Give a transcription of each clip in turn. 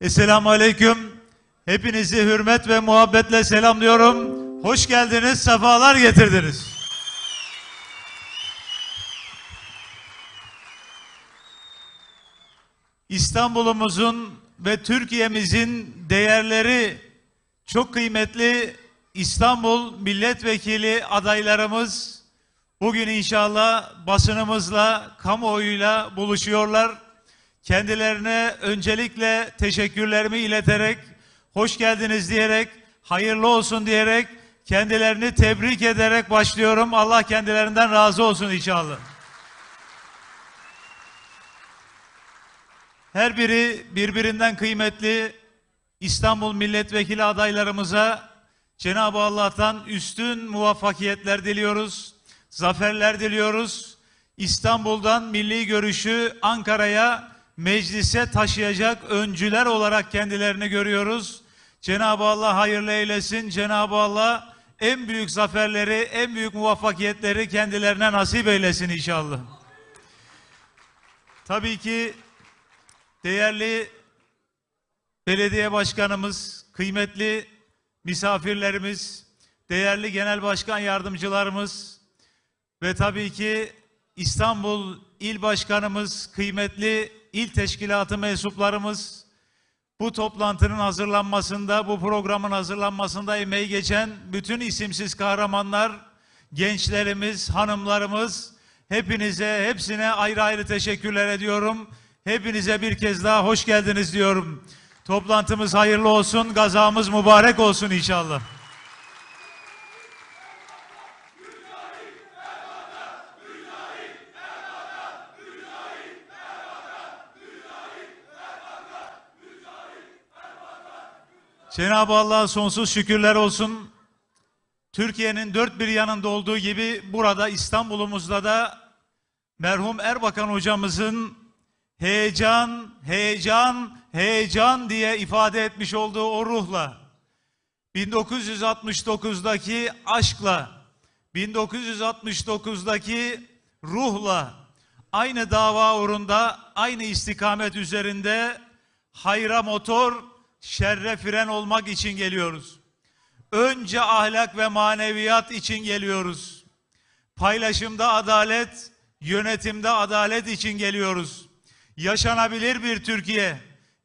Esselamu Aleyküm. Hepinizi hürmet ve muhabbetle selamlıyorum. Hoş geldiniz, sefalar getirdiniz. İstanbul'umuzun ve Türkiye'mizin değerleri çok kıymetli İstanbul milletvekili adaylarımız bugün inşallah basınımızla, kamuoyuyla buluşuyorlar. Kendilerine öncelikle teşekkürlerimi ileterek, hoş geldiniz diyerek, hayırlı olsun diyerek, kendilerini tebrik ederek başlıyorum. Allah kendilerinden razı olsun inşallah. Her biri birbirinden kıymetli İstanbul milletvekili adaylarımıza Cenab-ı Allah'tan üstün muvaffakiyetler diliyoruz. Zaferler diliyoruz. İstanbul'dan milli görüşü Ankara'ya meclise taşıyacak öncüler olarak kendilerini görüyoruz. Cenab-ı Allah hayırlı eylesin. Cenab-ı Allah en büyük zaferleri, en büyük muvaffakiyetleri kendilerine nasip eylesin inşallah. Tabii ki değerli belediye başkanımız, kıymetli misafirlerimiz, değerli genel başkan yardımcılarımız ve tabii ki İstanbul İl Başkanımız, kıymetli il teşkilatı mensuplarımız bu toplantının hazırlanmasında, bu programın hazırlanmasında emeği geçen bütün isimsiz kahramanlar, gençlerimiz, hanımlarımız hepinize, hepsine ayrı ayrı teşekkürler ediyorum. Hepinize bir kez daha hoş geldiniz diyorum. Toplantımız hayırlı olsun, gazamız mübarek olsun inşallah. Cenab-ı Allah'a sonsuz şükürler olsun. Türkiye'nin dört bir yanında olduğu gibi burada İstanbul'umuzda da merhum Erbakan hocamızın heyecan, heyecan, heyecan diye ifade etmiş olduğu o ruhla 1969'daki aşkla 1969'daki ruhla aynı dava uğrunda aynı istikamet üzerinde hayra motor şerre fren olmak için geliyoruz. Önce ahlak ve maneviyat için geliyoruz. Paylaşımda adalet, yönetimde adalet için geliyoruz. Yaşanabilir bir Türkiye,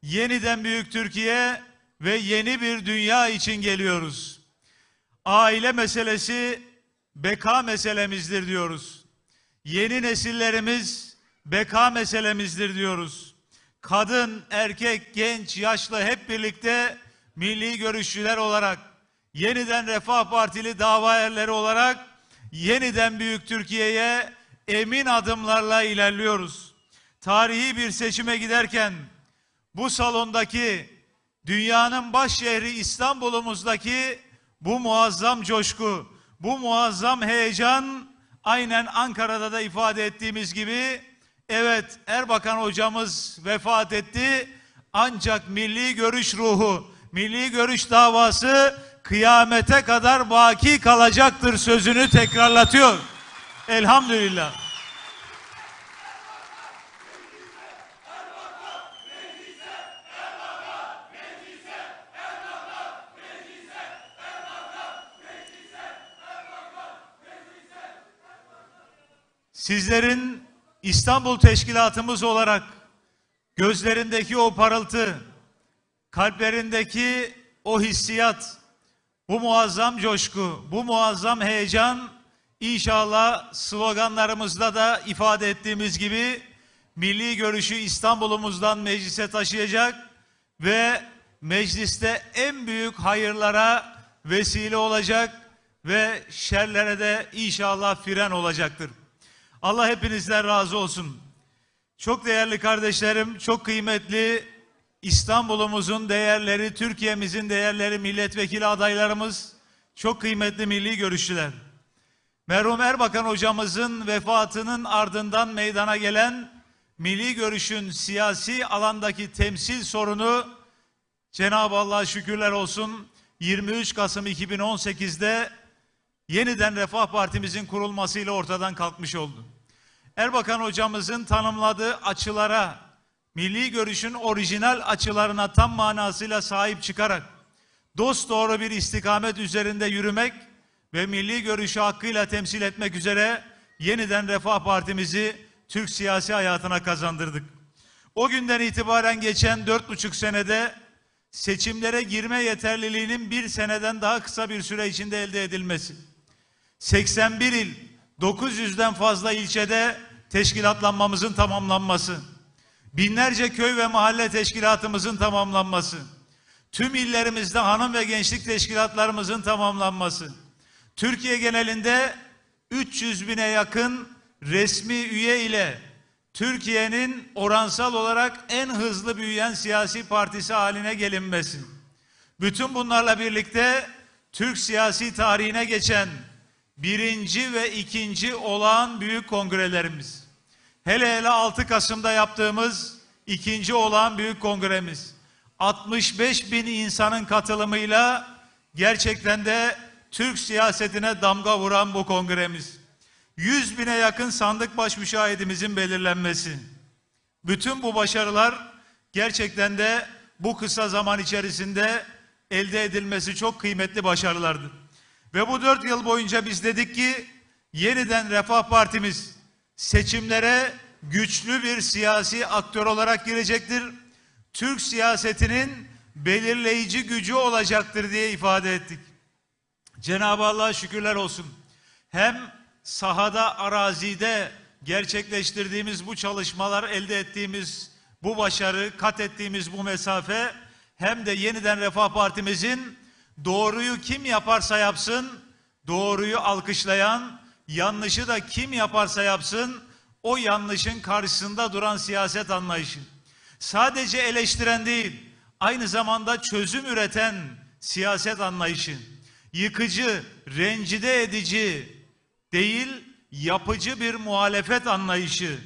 yeniden büyük Türkiye ve yeni bir dünya için geliyoruz. Aile meselesi beka meselemizdir diyoruz. Yeni nesillerimiz beka meselemizdir diyoruz. Kadın, erkek, genç, yaşlı hep birlikte milli görüşçüler olarak, yeniden Refah Partili dava erleri olarak yeniden büyük Türkiye'ye emin adımlarla ilerliyoruz. Tarihi bir seçime giderken bu salondaki dünyanın baş şehri İstanbul'umuzdaki bu muazzam coşku, bu muazzam heyecan aynen Ankara'da da ifade ettiğimiz gibi evet Erbakan hocamız vefat etti ancak milli görüş ruhu, milli görüş davası kıyamete kadar baki kalacaktır sözünü tekrarlatıyor. Elhamdülillah. Sizlerin İstanbul Teşkilatımız olarak gözlerindeki o parıltı, kalplerindeki o hissiyat, bu muazzam coşku, bu muazzam heyecan inşallah sloganlarımızda da ifade ettiğimiz gibi milli görüşü İstanbul'umuzdan meclise taşıyacak ve mecliste en büyük hayırlara vesile olacak ve şerlere de inşallah fren olacaktır. Allah hepinizden razı olsun. Çok değerli kardeşlerim, çok kıymetli İstanbul'umuzun değerleri, Türkiye'mizin değerleri, milletvekili adaylarımız, çok kıymetli milli görüşçüler. Merhum Erbakan hocamızın vefatının ardından meydana gelen milli görüşün siyasi alandaki temsil sorunu Cenab-ı Allah'a şükürler olsun 23 Kasım 2018'de yeniden Refah Partimizin kurulmasıyla ortadan kalkmış oldu. Erbakan hocamızın tanımladığı açılara, milli görüşün orijinal açılarına tam manasıyla sahip çıkarak dost doğru bir istikamet üzerinde yürümek ve milli görüşü hakkıyla temsil etmek üzere yeniden Refah Partimizi Türk siyasi hayatına kazandırdık. O günden itibaren geçen dört buçuk senede seçimlere girme yeterliliğinin bir seneden daha kısa bir süre içinde elde edilmesi, 81 il, 900'den fazla ilçede teşkilatlanmamızın tamamlanması, binlerce köy ve mahalle teşkilatımızın tamamlanması, tüm illerimizde hanım ve gençlik teşkilatlarımızın tamamlanması, Türkiye genelinde 300 bine yakın resmi üye ile Türkiye'nin oransal olarak en hızlı büyüyen siyasi partisi haline gelinmesi. Bütün bunlarla birlikte Türk siyasi tarihine geçen birinci ve ikinci olağan büyük kongrelerimiz. Hele hele 6 Kasım'da yaptığımız ikinci olağan büyük kongremiz. 65 bin insanın katılımıyla gerçekten de Türk siyasetine damga vuran bu kongremiz. 100 bine yakın sandık baş müşahidimizin belirlenmesi. Bütün bu başarılar gerçekten de bu kısa zaman içerisinde elde edilmesi çok kıymetli başarılardı. Ve bu dört yıl boyunca biz dedik ki yeniden Refah Partimiz seçimlere güçlü bir siyasi aktör olarak girecektir. Türk siyasetinin belirleyici gücü olacaktır diye ifade ettik. Cenab-ı Allah'a şükürler olsun. Hem sahada, arazide gerçekleştirdiğimiz bu çalışmalar, elde ettiğimiz bu başarı, kat ettiğimiz bu mesafe hem de yeniden Refah Partimizin doğruyu kim yaparsa yapsın, doğruyu alkışlayan, yanlışı da kim yaparsa yapsın, o yanlışın karşısında duran siyaset anlayışı. Sadece eleştiren değil, aynı zamanda çözüm üreten siyaset anlayışı. Yıkıcı, rencide edici değil, yapıcı bir muhalefet anlayışı.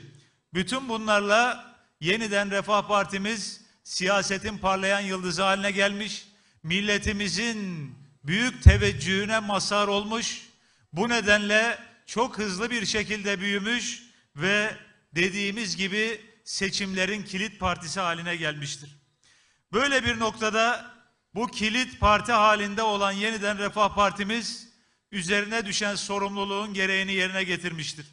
Bütün bunlarla yeniden Refah Partimiz siyasetin parlayan yıldızı haline gelmiş milletimizin büyük teveccühüne mazhar olmuş. Bu nedenle çok hızlı bir şekilde büyümüş ve dediğimiz gibi seçimlerin kilit partisi haline gelmiştir. Böyle bir noktada bu kilit parti halinde olan yeniden Refah Partimiz üzerine düşen sorumluluğun gereğini yerine getirmiştir.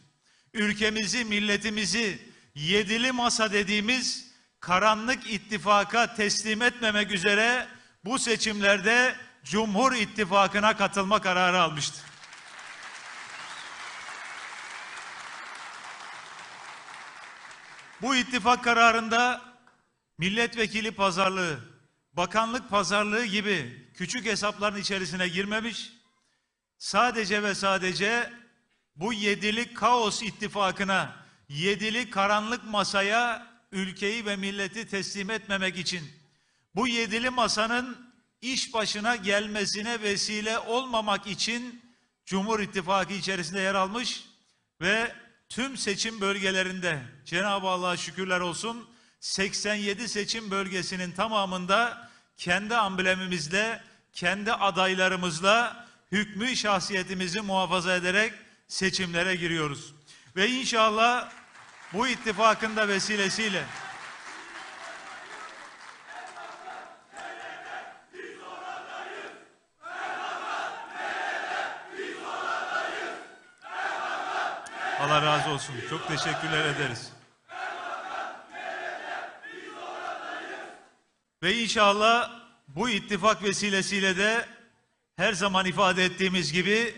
Ülkemizi, milletimizi yedili masa dediğimiz karanlık ittifaka teslim etmemek üzere bu seçimlerde Cumhur İttifakı'na katılma kararı almıştır. Bu ittifak kararında milletvekili pazarlığı, bakanlık pazarlığı gibi küçük hesapların içerisine girmemiş, sadece ve sadece bu yedili kaos ittifakına, yedili karanlık masaya ülkeyi ve milleti teslim etmemek için bu yedili masanın iş başına gelmesine vesile olmamak için Cumhur İttifakı içerisinde yer almış ve tüm seçim bölgelerinde Cenab-ı Allah'a şükürler olsun 87 seçim bölgesinin tamamında kendi amblemimizle, kendi adaylarımızla hükmü şahsiyetimizi muhafaza ederek seçimlere giriyoruz. Ve inşallah bu ittifakın da vesilesiyle Allah razı olsun. Çok teşekkürler ederiz. Ve inşallah bu ittifak vesilesiyle de her zaman ifade ettiğimiz gibi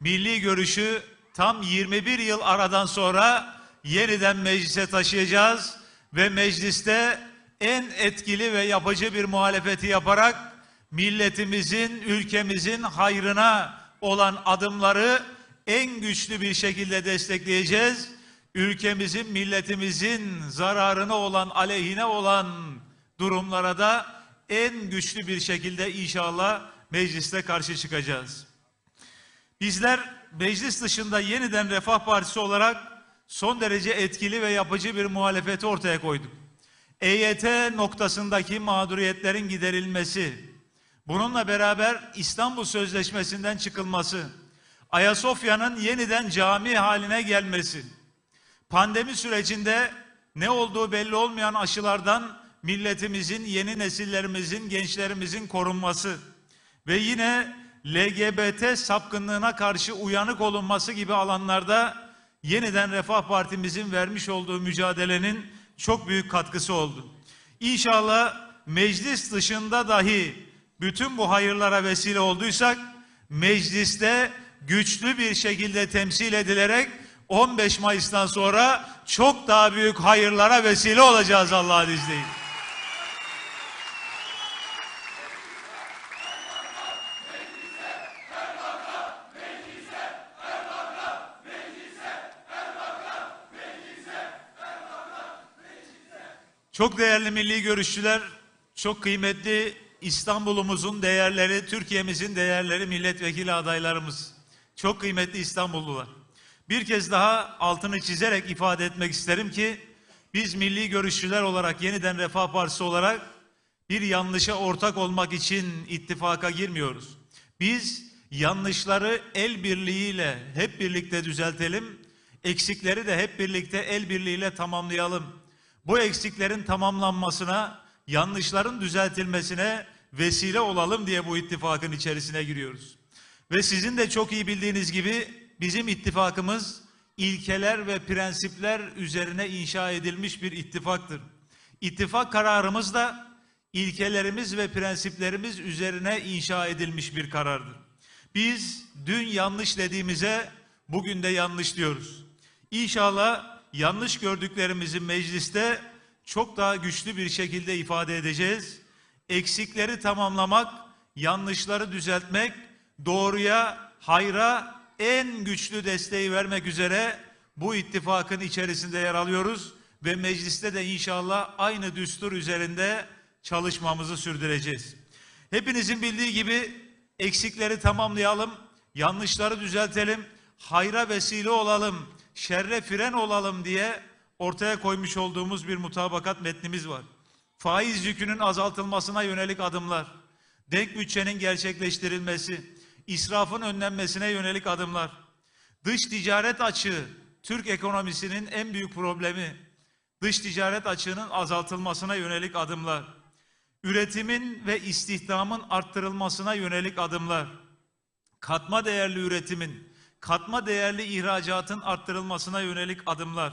milli görüşü tam 21 yıl aradan sonra yeniden meclise taşıyacağız ve mecliste en etkili ve yapıcı bir muhalefeti yaparak milletimizin, ülkemizin hayrına olan adımları en güçlü bir şekilde destekleyeceğiz. Ülkemizin, milletimizin zararına olan, aleyhine olan durumlara da en güçlü bir şekilde inşallah mecliste karşı çıkacağız. Bizler meclis dışında yeniden Refah Partisi olarak son derece etkili ve yapıcı bir muhalefeti ortaya koyduk. EYT noktasındaki mağduriyetlerin giderilmesi, bununla beraber İstanbul Sözleşmesi'nden çıkılması, Ayasofya'nın yeniden cami haline gelmesi, pandemi sürecinde ne olduğu belli olmayan aşılardan milletimizin, yeni nesillerimizin, gençlerimizin korunması ve yine LGBT sapkınlığına karşı uyanık olunması gibi alanlarda yeniden Refah Partimizin vermiş olduğu mücadelenin çok büyük katkısı oldu. İnşallah meclis dışında dahi bütün bu hayırlara vesile olduysak mecliste güçlü bir şekilde temsil edilerek 15 Mayıs'tan sonra çok daha büyük hayırlara vesile olacağız Allah'ın izniyle. Çok değerli milli görüşçüler, çok kıymetli İstanbul'umuzun değerleri, Türkiye'mizin değerleri milletvekili adaylarımız. Çok kıymetli İstanbullular. Bir kez daha altını çizerek ifade etmek isterim ki biz milli görüşçüler olarak yeniden Refah Partisi olarak bir yanlışa ortak olmak için ittifaka girmiyoruz. Biz yanlışları el birliğiyle hep birlikte düzeltelim, eksikleri de hep birlikte el birliğiyle tamamlayalım. Bu eksiklerin tamamlanmasına, yanlışların düzeltilmesine vesile olalım diye bu ittifakın içerisine giriyoruz. Ve sizin de çok iyi bildiğiniz gibi bizim ittifakımız ilkeler ve prensipler üzerine inşa edilmiş bir ittifaktır. İttifak kararımız da ilkelerimiz ve prensiplerimiz üzerine inşa edilmiş bir karardır. Biz dün yanlış dediğimize bugün de yanlış diyoruz. İnşallah yanlış gördüklerimizi mecliste çok daha güçlü bir şekilde ifade edeceğiz. Eksikleri tamamlamak, yanlışları düzeltmek, doğruya, hayra en güçlü desteği vermek üzere bu ittifakın içerisinde yer alıyoruz ve mecliste de inşallah aynı düstur üzerinde çalışmamızı sürdüreceğiz. Hepinizin bildiği gibi eksikleri tamamlayalım, yanlışları düzeltelim, hayra vesile olalım, şerre fren olalım diye ortaya koymuş olduğumuz bir mutabakat metnimiz var. Faiz yükünün azaltılmasına yönelik adımlar, denk bütçenin gerçekleştirilmesi, israfın önlenmesine yönelik adımlar, dış ticaret açığı, Türk ekonomisinin en büyük problemi, dış ticaret açığının azaltılmasına yönelik adımlar, üretimin ve istihdamın arttırılmasına yönelik adımlar, katma değerli üretimin, katma değerli ihracatın arttırılmasına yönelik adımlar,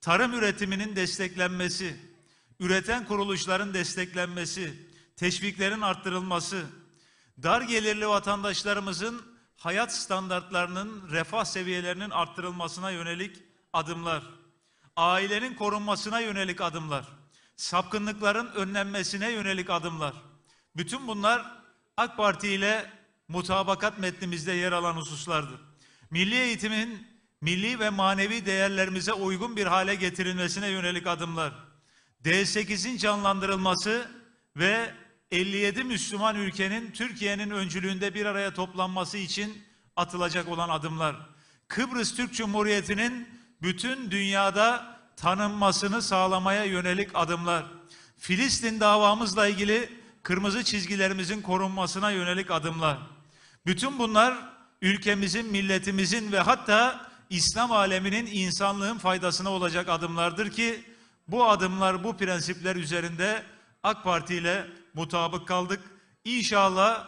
tarım üretiminin desteklenmesi, üreten kuruluşların desteklenmesi, teşviklerin arttırılması, dar gelirli vatandaşlarımızın hayat standartlarının, refah seviyelerinin arttırılmasına yönelik adımlar, ailenin korunmasına yönelik adımlar, sapkınlıkların önlenmesine yönelik adımlar. Bütün bunlar AK Parti ile mutabakat metnimizde yer alan hususlardır. Milli eğitimin milli ve manevi değerlerimize uygun bir hale getirilmesine yönelik adımlar. D8'in canlandırılması ve 57 Müslüman ülkenin Türkiye'nin öncülüğünde bir araya toplanması için atılacak olan adımlar. Kıbrıs Türk Cumhuriyeti'nin bütün dünyada tanınmasını sağlamaya yönelik adımlar. Filistin davamızla ilgili kırmızı çizgilerimizin korunmasına yönelik adımlar. Bütün bunlar ülkemizin, milletimizin ve hatta İslam aleminin insanlığın faydasına olacak adımlardır ki bu adımlar, bu prensipler üzerinde AK Parti ile mutabık kaldık. İnşallah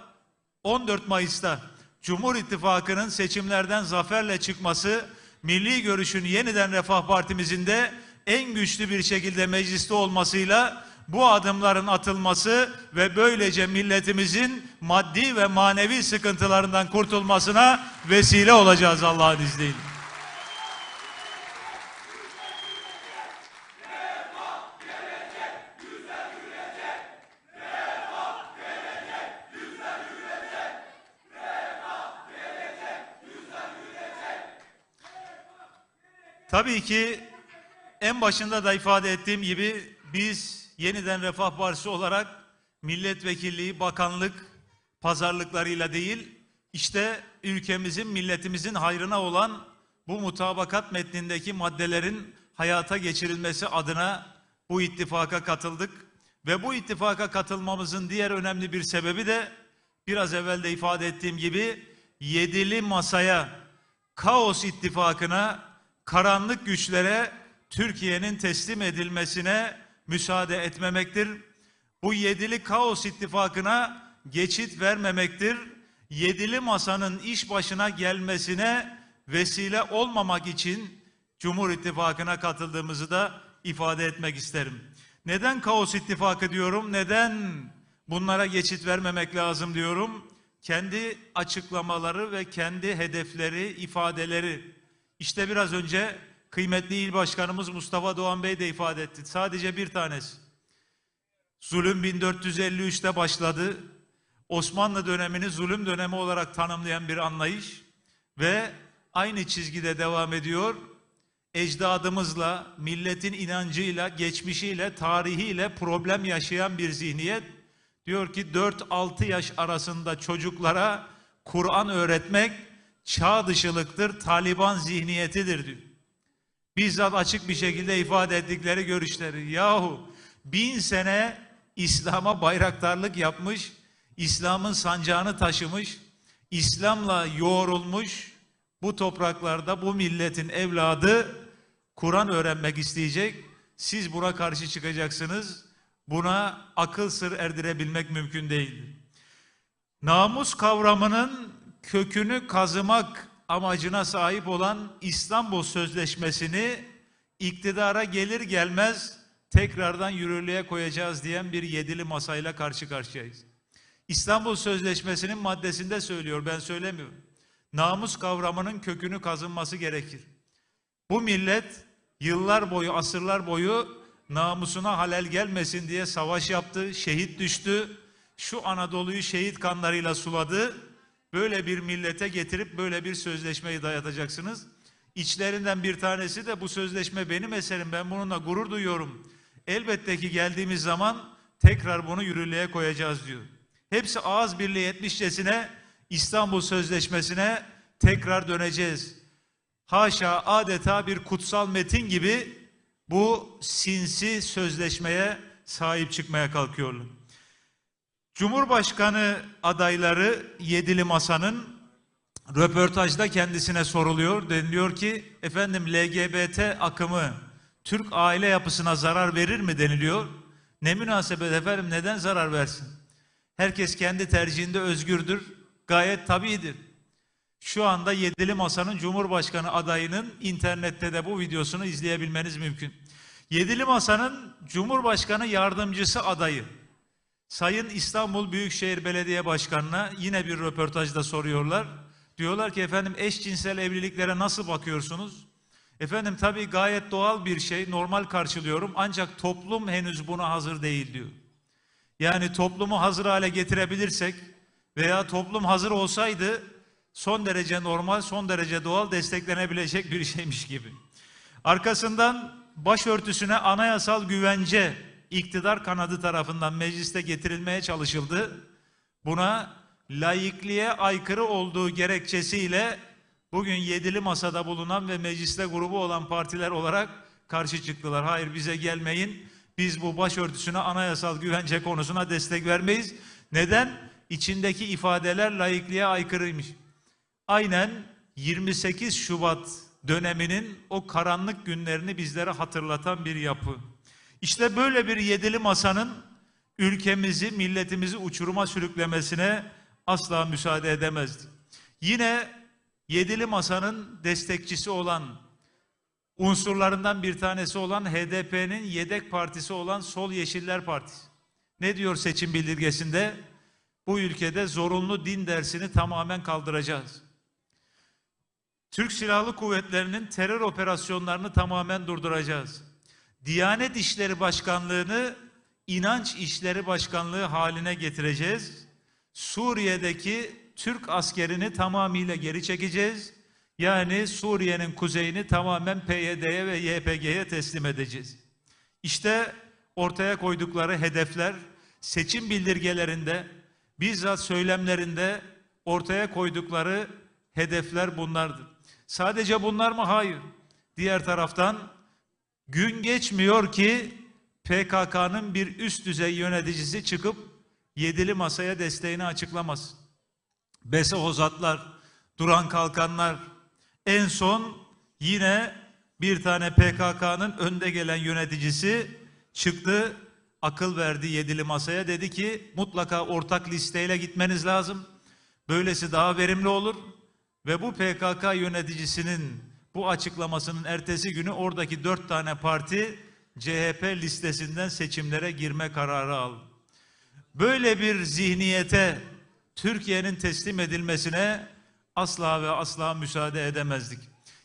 14 Mayıs'ta Cumhur İttifakı'nın seçimlerden zaferle çıkması, milli görüşün yeniden Refah Partimizin de en güçlü bir şekilde mecliste olmasıyla bu adımların atılması ve böylece milletimizin maddi ve manevi sıkıntılarından kurtulmasına vesile olacağız Allah'ın izniyle. Tabii ki en başında da ifade ettiğim gibi biz yeniden Refah Partisi olarak milletvekilliği, bakanlık, pazarlıklarıyla değil, işte ülkemizin, milletimizin hayrına olan bu mutabakat metnindeki maddelerin hayata geçirilmesi adına bu ittifaka katıldık. Ve bu ittifaka katılmamızın diğer önemli bir sebebi de biraz evvel de ifade ettiğim gibi yedili masaya, kaos ittifakına, karanlık güçlere Türkiye'nin teslim edilmesine müsaade etmemektir. Bu yedili kaos ittifakına geçit vermemektir. Yedili masanın iş başına gelmesine vesile olmamak için Cumhur İttifakı'na katıldığımızı da ifade etmek isterim. Neden kaos ittifakı diyorum? Neden bunlara geçit vermemek lazım diyorum? Kendi açıklamaları ve kendi hedefleri, ifadeleri. İşte biraz önce kıymetli il başkanımız Mustafa Doğan Bey de ifade etti. Sadece bir tanesi. Zulüm 1453'te başladı. Osmanlı dönemini zulüm dönemi olarak tanımlayan bir anlayış ve aynı çizgide devam ediyor. Ecdadımızla, milletin inancıyla, geçmişiyle, tarihiyle problem yaşayan bir zihniyet diyor ki 4-6 yaş arasında çocuklara Kur'an öğretmek çağ dışılıktır, Taliban zihniyetidir diyor. Bizzat açık bir şekilde ifade ettikleri görüşleri. Yahu bin sene İslam'a bayraktarlık yapmış, İslam'ın sancağını taşımış, İslam'la yoğrulmuş bu topraklarda bu milletin evladı Kur'an öğrenmek isteyecek. Siz buna karşı çıkacaksınız. Buna akıl sır erdirebilmek mümkün değil. Namus kavramının kökünü kazımak amacına sahip olan İstanbul Sözleşmesi'ni iktidara gelir gelmez tekrardan yürürlüğe koyacağız diyen bir yedili masayla karşı karşıyayız. İstanbul Sözleşmesi'nin maddesinde söylüyor, ben söylemiyorum. Namus kavramının kökünü kazınması gerekir. Bu millet yıllar boyu, asırlar boyu namusuna halel gelmesin diye savaş yaptı, şehit düştü. Şu Anadolu'yu şehit kanlarıyla suladı. Böyle bir millete getirip böyle bir sözleşmeyi dayatacaksınız. İçlerinden bir tanesi de bu sözleşme benim eserim, ben bununla gurur duyuyorum. Elbette ki geldiğimiz zaman tekrar bunu yürürlüğe koyacağız diyor. Hepsi ağız birliği etmişçesine İstanbul Sözleşmesi'ne tekrar döneceğiz. Haşa adeta bir kutsal metin gibi bu sinsi sözleşmeye sahip çıkmaya kalkıyorlar. Cumhurbaşkanı adayları Yedili Masa'nın röportajda kendisine soruluyor. Deniliyor ki efendim LGBT akımı Türk aile yapısına zarar verir mi deniliyor. Ne münasebet efendim neden zarar versin? Herkes kendi tercihinde özgürdür. Gayet tabidir. Şu anda Yedili Masa'nın Cumhurbaşkanı adayının internette de bu videosunu izleyebilmeniz mümkün. Yedili Masa'nın Cumhurbaşkanı yardımcısı adayı Sayın İstanbul Büyükşehir Belediye Başkanı'na yine bir röportajda soruyorlar. Diyorlar ki efendim eşcinsel evliliklere nasıl bakıyorsunuz? Efendim tabii gayet doğal bir şey, normal karşılıyorum ancak toplum henüz buna hazır değil diyor. Yani toplumu hazır hale getirebilirsek veya toplum hazır olsaydı son derece normal, son derece doğal desteklenebilecek bir şeymiş gibi. Arkasından başörtüsüne anayasal güvence iktidar kanadı tarafından mecliste getirilmeye çalışıldı. Buna laikliğe aykırı olduğu gerekçesiyle bugün yedili masada bulunan ve mecliste grubu olan partiler olarak karşı çıktılar. Hayır bize gelmeyin. Biz bu başörtüsüne anayasal güvence konusuna destek vermeyiz. Neden? İçindeki ifadeler laikliğe aykırıymış. Aynen 28 Şubat döneminin o karanlık günlerini bizlere hatırlatan bir yapı. İşte böyle bir yedili masanın ülkemizi, milletimizi uçuruma sürüklemesine asla müsaade edemezdi. Yine yedili masanın destekçisi olan unsurlarından bir tanesi olan HDP'nin yedek partisi olan Sol Yeşiller Partisi. Ne diyor seçim bildirgesinde? Bu ülkede zorunlu din dersini tamamen kaldıracağız. Türk Silahlı Kuvvetleri'nin terör operasyonlarını tamamen durduracağız. Diyanet İşleri Başkanlığı'nı inanç İşleri Başkanlığı haline getireceğiz. Suriye'deki Türk askerini tamamıyla geri çekeceğiz. Yani Suriye'nin kuzeyini tamamen PYD'ye ve YPG'ye teslim edeceğiz. İşte ortaya koydukları hedefler seçim bildirgelerinde bizzat söylemlerinde ortaya koydukları hedefler bunlardır. Sadece bunlar mı? Hayır. Diğer taraftan gün geçmiyor ki PKK'nın bir üst düzey yöneticisi çıkıp yedili masaya desteğini açıklamaz. Bese Hozatlar, Duran Kalkanlar, en son yine bir tane PKK'nın önde gelen yöneticisi çıktı, akıl verdi yedili masaya. Dedi ki mutlaka ortak listeyle gitmeniz lazım. Böylesi daha verimli olur. Ve bu PKK yöneticisinin bu açıklamasının ertesi günü oradaki dört tane parti CHP listesinden seçimlere girme kararı aldı. Böyle bir zihniyete Türkiye'nin teslim edilmesine asla ve asla müsaade edemezdik.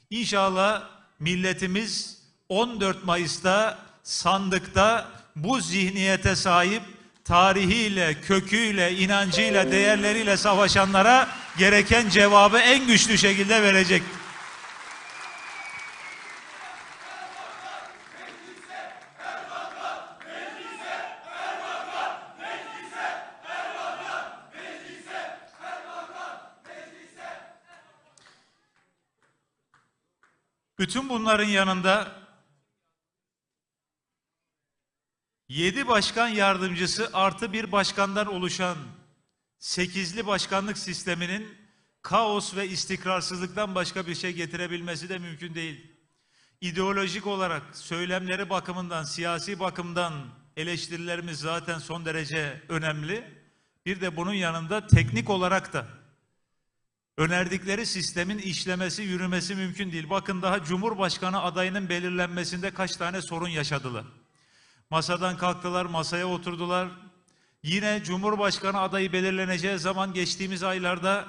İnşallah milletimiz 14 Mayıs'ta sandıkta bu zihniyete sahip tarihiyle, köküyle, inancıyla, değerleriyle savaşanlara gereken cevabı en güçlü şekilde verecek. Bütün bunların yanında yedi başkan yardımcısı artı bir başkandan oluşan sekizli başkanlık sisteminin kaos ve istikrarsızlıktan başka bir şey getirebilmesi de mümkün değil. İdeolojik olarak söylemleri bakımından, siyasi bakımdan eleştirilerimiz zaten son derece önemli. Bir de bunun yanında teknik olarak da önerdikleri sistemin işlemesi, yürümesi mümkün değil. Bakın daha Cumhurbaşkanı adayının belirlenmesinde kaç tane sorun yaşadılar. Masadan kalktılar, masaya oturdular. Yine Cumhurbaşkanı adayı belirleneceği zaman geçtiğimiz aylarda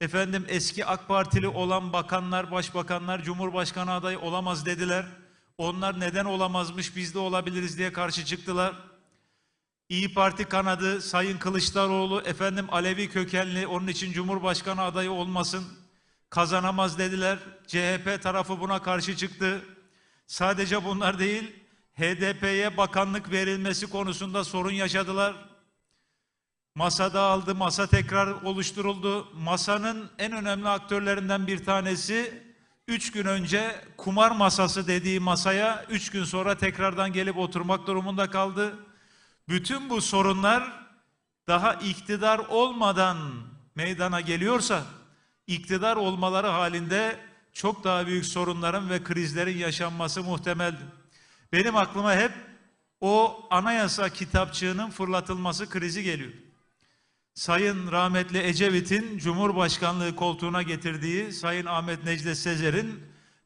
efendim eski AK Partili olan bakanlar, başbakanlar Cumhurbaşkanı adayı olamaz dediler. Onlar neden olamazmış biz de olabiliriz diye karşı çıktılar. İyi Parti kanadı Sayın Kılıçdaroğlu efendim Alevi kökenli onun için Cumhurbaşkanı adayı olmasın kazanamaz dediler. CHP tarafı buna karşı çıktı. Sadece bunlar değil HDP'ye bakanlık verilmesi konusunda sorun yaşadılar. Masada aldı, masa tekrar oluşturuldu. Masanın en önemli aktörlerinden bir tanesi üç gün önce kumar masası dediği masaya üç gün sonra tekrardan gelip oturmak durumunda kaldı. Bütün bu sorunlar daha iktidar olmadan meydana geliyorsa iktidar olmaları halinde çok daha büyük sorunların ve krizlerin yaşanması muhtemeldir. Benim aklıma hep o anayasa kitapçığının fırlatılması krizi geliyor. Sayın rahmetli Ecevit'in Cumhurbaşkanlığı koltuğuna getirdiği Sayın Ahmet Necdet Sezer'in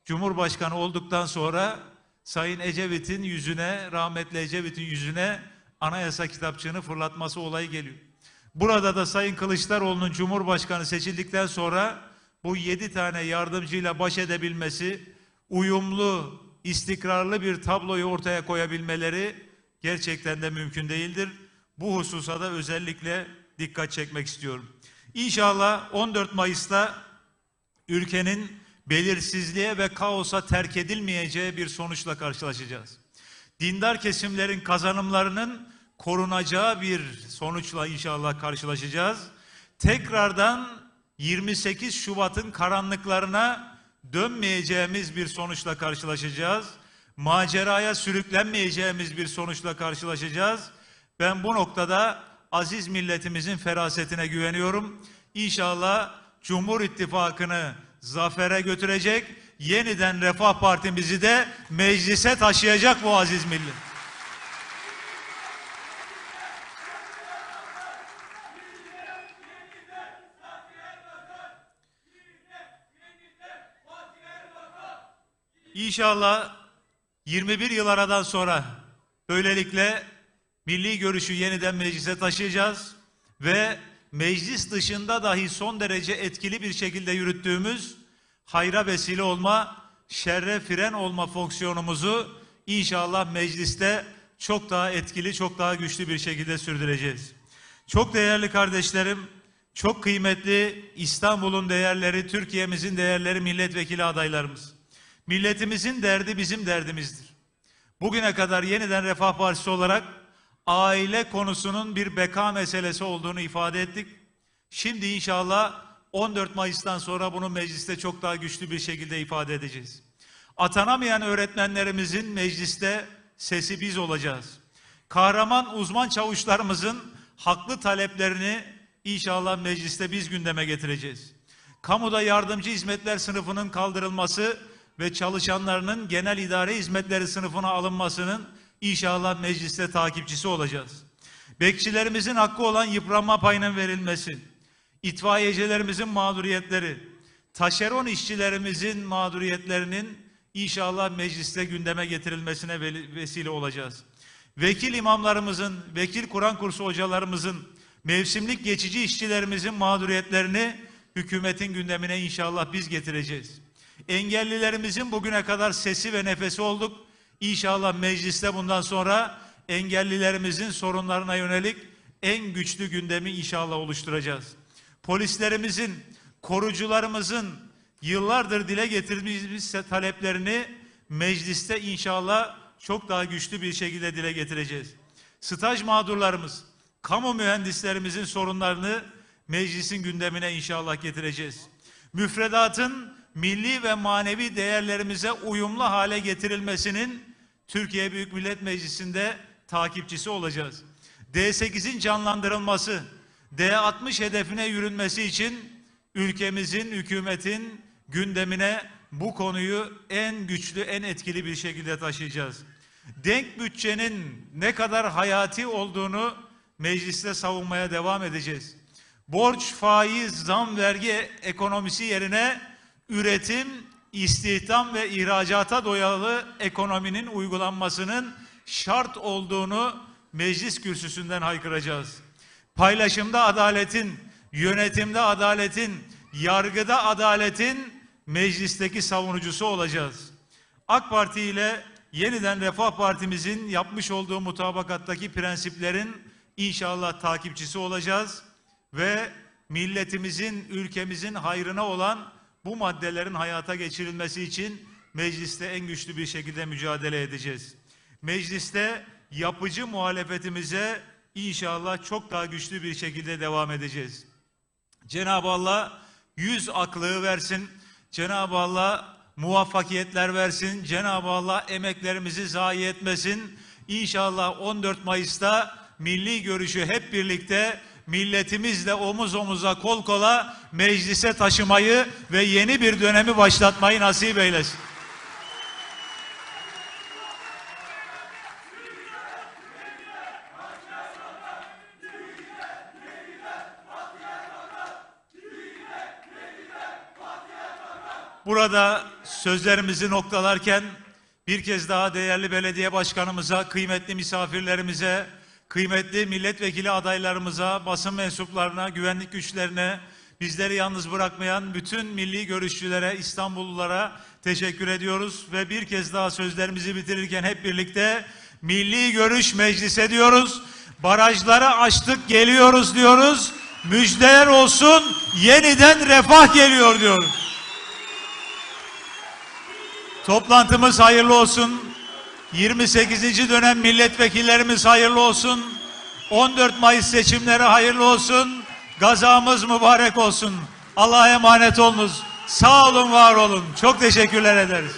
Cumhurbaşkanı olduktan sonra Sayın Ecevit'in yüzüne, rahmetli Ecevit'in yüzüne anayasa kitapçığını fırlatması olayı geliyor. Burada da Sayın Kılıçdaroğlu'nun Cumhurbaşkanı seçildikten sonra bu yedi tane yardımcıyla baş edebilmesi, uyumlu, istikrarlı bir tabloyu ortaya koyabilmeleri gerçekten de mümkün değildir. Bu hususa da özellikle dikkat çekmek istiyorum. İnşallah 14 Mayıs'ta ülkenin belirsizliğe ve kaosa terk edilmeyeceği bir sonuçla karşılaşacağız. Dindar kesimlerin kazanımlarının korunacağı bir sonuçla inşallah karşılaşacağız. Tekrardan 28 Şubat'ın karanlıklarına dönmeyeceğimiz bir sonuçla karşılaşacağız. Maceraya sürüklenmeyeceğimiz bir sonuçla karşılaşacağız. Ben bu noktada aziz milletimizin ferasetine güveniyorum. İnşallah Cumhur İttifakı'nı zafere götürecek, yeniden Refah Partimizi de meclise taşıyacak bu aziz millet. İnşallah 21 yıl aradan sonra böylelikle milli görüşü yeniden meclise taşıyacağız ve meclis dışında dahi son derece etkili bir şekilde yürüttüğümüz hayra vesile olma, şerre fren olma fonksiyonumuzu inşallah mecliste çok daha etkili, çok daha güçlü bir şekilde sürdüreceğiz. Çok değerli kardeşlerim, çok kıymetli İstanbul'un değerleri, Türkiye'mizin değerleri milletvekili adaylarımız. Milletimizin derdi bizim derdimizdir. Bugüne kadar yeniden Refah Partisi olarak aile konusunun bir beka meselesi olduğunu ifade ettik. Şimdi inşallah 14 Mayıs'tan sonra bunu mecliste çok daha güçlü bir şekilde ifade edeceğiz. Atanamayan öğretmenlerimizin mecliste sesi biz olacağız. Kahraman uzman çavuşlarımızın haklı taleplerini inşallah mecliste biz gündeme getireceğiz. Kamuda yardımcı hizmetler sınıfının kaldırılması ve çalışanlarının genel idare hizmetleri sınıfına alınmasının inşallah mecliste takipçisi olacağız. Bekçilerimizin hakkı olan yıpranma payının verilmesi, itfaiyecilerimizin mağduriyetleri, taşeron işçilerimizin mağduriyetlerinin inşallah mecliste gündeme getirilmesine vesile olacağız. Vekil imamlarımızın, vekil Kur'an kursu hocalarımızın, mevsimlik geçici işçilerimizin mağduriyetlerini hükümetin gündemine inşallah biz getireceğiz. Engellilerimizin bugüne kadar sesi ve nefesi olduk. İnşallah mecliste bundan sonra engellilerimizin sorunlarına yönelik en güçlü gündemi inşallah oluşturacağız. Polislerimizin, korucularımızın yıllardır dile getirdiğimiz taleplerini mecliste inşallah çok daha güçlü bir şekilde dile getireceğiz. Staj mağdurlarımız, kamu mühendislerimizin sorunlarını meclisin gündemine inşallah getireceğiz. Müfredatın milli ve manevi değerlerimize uyumlu hale getirilmesinin Türkiye Büyük Millet Meclisi'nde takipçisi olacağız. D8'in canlandırılması, D60 hedefine yürünmesi için ülkemizin, hükümetin gündemine bu konuyu en güçlü, en etkili bir şekilde taşıyacağız. Denk bütçenin ne kadar hayati olduğunu mecliste savunmaya devam edeceğiz. Borç, faiz, zam, vergi ekonomisi yerine üretim, istihdam ve ihracata doyalı ekonominin uygulanmasının şart olduğunu meclis kürsüsünden haykıracağız. Paylaşımda adaletin, yönetimde adaletin, yargıda adaletin meclisteki savunucusu olacağız. AK Parti ile yeniden Refah Partimizin yapmış olduğu mutabakattaki prensiplerin inşallah takipçisi olacağız ve milletimizin, ülkemizin hayrına olan bu maddelerin hayata geçirilmesi için mecliste en güçlü bir şekilde mücadele edeceğiz. Mecliste yapıcı muhalefetimize inşallah çok daha güçlü bir şekilde devam edeceğiz. Cenab-ı Allah yüz aklığı versin. Cenab-ı Allah muvaffakiyetler versin. Cenab-ı Allah emeklerimizi zayi etmesin. İnşallah 14 Mayıs'ta milli görüşü hep birlikte milletimizle omuz omuza kol kola meclise taşımayı ve yeni bir dönemi başlatmayı nasip eylesin. Burada sözlerimizi noktalarken bir kez daha değerli belediye başkanımıza, kıymetli misafirlerimize, kıymetli milletvekili adaylarımıza, basın mensuplarına, güvenlik güçlerine, bizleri yalnız bırakmayan bütün milli görüşçülere, İstanbullulara teşekkür ediyoruz ve bir kez daha sözlerimizi bitirirken hep birlikte milli görüş meclise diyoruz. Barajları açtık geliyoruz diyoruz. Müjdeler olsun yeniden refah geliyor diyoruz. Toplantımız hayırlı olsun. 28. dönem milletvekillerimiz hayırlı olsun. 14 Mayıs seçimleri hayırlı olsun. Gazamız mübarek olsun. Allah'a emanet olunuz. Sağ olun, var olun. Çok teşekkürler ederiz.